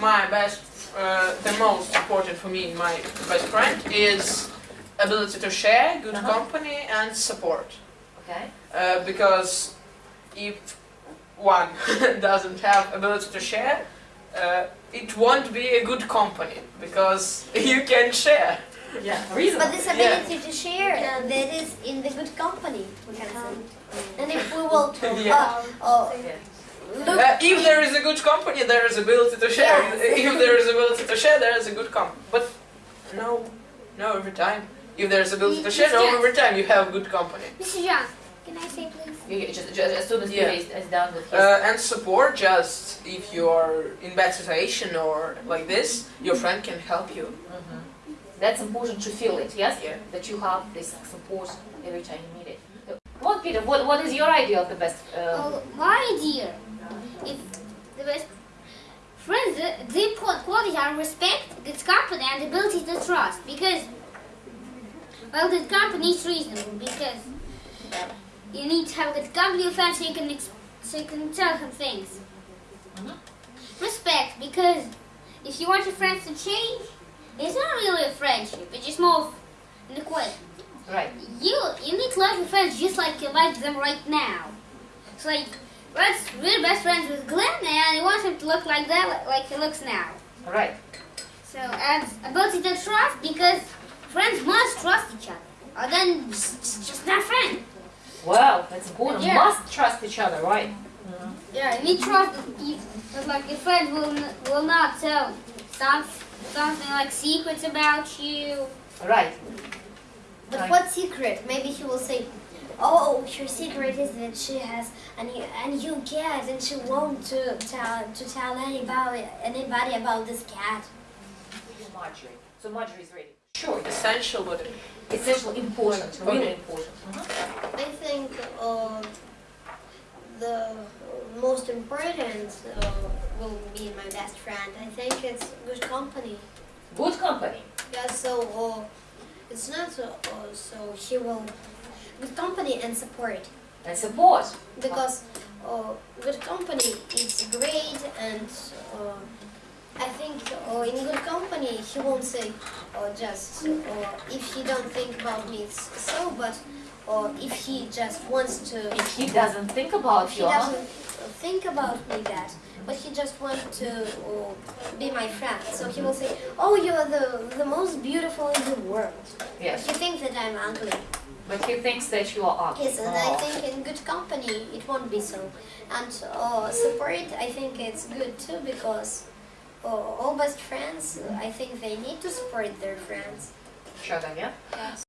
my best, uh, the most important for me, my best friend is ability to share, good Uh-huh. company, and support. Okay. Uh, because if one doesn't have ability to share, uh, it won't be a good company because you can share. Yeah. Reason. But this ability to share, uh, that is in the good company, we can say. And if we will Yeah. uh, uh, look, Uh, if there is a good company, there is ability to share. Yes. If there is ability to share, there is a good company. But no, no every time. If there is ability to share, no Yes. every time you have good company. Mr. John, can I say please? You, you just, just as soon as Yeah. he is, is done with his. Uh, and support just if you are in bad situation or like this, your friend can help you. Mhm. That's important to feel it, yes? Yeah. That you have this support every time you need it. What, Peter, what, what is your idea of the best? Uh, Well, my idea is the best friends, the, the important qualities are respect, good company, and ability to trust. Because, well, good company is reasonable because you need to have a good company with friends so you can so you can tell him things. Mhm. Respect because if you want your friends to change, it's not really a friendship. It's just more of an equation. right. You you need to like your friends just like you like them right now. It's like let's we're best friends with Glenn and you want him to look like that like he looks now. Right. So and ability to trust because friends must trust each other. Or then it's it's just not friends. Well, that's important. Yeah. Must trust each other, right? Mm-hmm. Yeah, you need trust that like your friend will will not tell some, something like secrets about you. Right. But Right. what secret? Maybe he will say, "Oh, her secret is that she has, and you and you get, and she won't to tell to tell anybody anybody about this cat." Marjorie. So Marjorie is ready. Sure. Essential, but Essential, important, Okay. really important. Mhm. I think uh, the most important uh, will be my best friend. I think it's good company. Good company. Yeah, so uh, it's not uh, uh, so he will good company and support And support. because uh, good company is great and uh, I think uh, in good company he won't say uh, just uh, if he don't think about me it's so but uh, if he just wants to If he doesn't think about you, think about me that, but he just wants to uh, be my friend. So he will say, "Oh, you're the the most beautiful in the world." Yes. But he thinks that I'm ugly. But he thinks that you are ugly. Yes, and I Oh. think in good company it won't be so. And uh, support, I think it's good too because uh, all best friends, I think they need to support their friends. Each other, yeah? Yes.